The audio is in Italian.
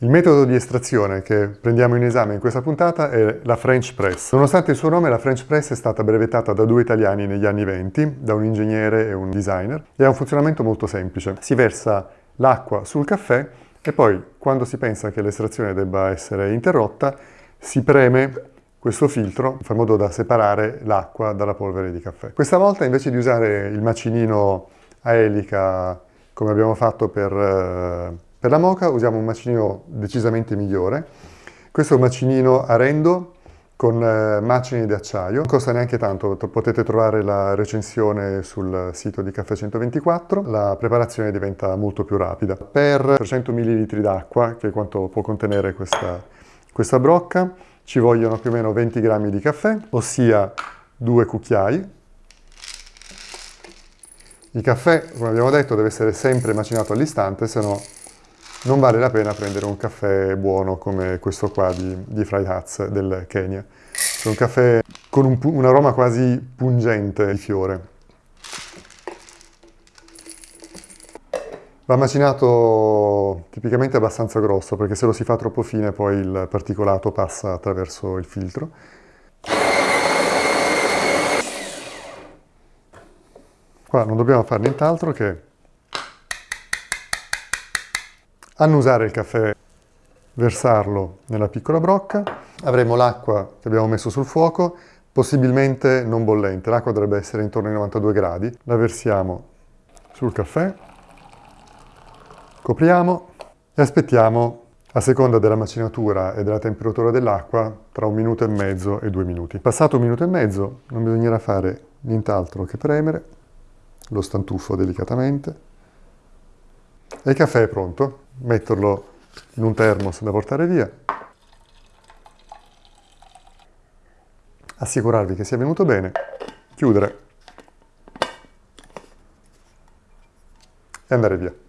Il metodo di estrazione che prendiamo in esame in questa puntata è la French Press. Nonostante il suo nome, la French Press è stata brevettata da due italiani negli anni 20, da un ingegnere e un designer, e ha un funzionamento molto semplice. Si versa l'acqua sul caffè e poi, quando si pensa che l'estrazione debba essere interrotta, si preme questo filtro in modo da separare l'acqua dalla polvere di caffè. Questa volta invece di usare il macinino a elica come abbiamo fatto per eh, per la moca usiamo un macinino decisamente migliore. Questo è un macinino a rendo con eh, macini di acciaio. Non costa neanche tanto, potete trovare la recensione sul sito di Caffè 124. La preparazione diventa molto più rapida. Per 300 ml d'acqua, che è quanto può contenere questa, questa brocca, ci vogliono più o meno 20 g di caffè, ossia due cucchiai. Il caffè, come abbiamo detto, deve essere sempre macinato all'istante, se no non vale la pena prendere un caffè buono come questo qua di, di Fried Hats del Kenya. È un caffè con un, un aroma quasi pungente di fiore. Va macinato tipicamente abbastanza grosso perché se lo si fa troppo fine poi il particolato passa attraverso il filtro. Qua non dobbiamo fare nient'altro che annusare il caffè, versarlo nella piccola brocca, avremo l'acqua che abbiamo messo sul fuoco, possibilmente non bollente, l'acqua dovrebbe essere intorno ai 92 gradi, la versiamo sul caffè, copriamo e aspettiamo a seconda della macinatura e della temperatura dell'acqua tra un minuto e mezzo e due minuti. Passato un minuto e mezzo non bisognerà fare nient'altro che premere. Lo stantufo delicatamente. E il caffè è pronto metterlo in un termos da portare via, assicurarvi che sia venuto bene, chiudere. E andare via.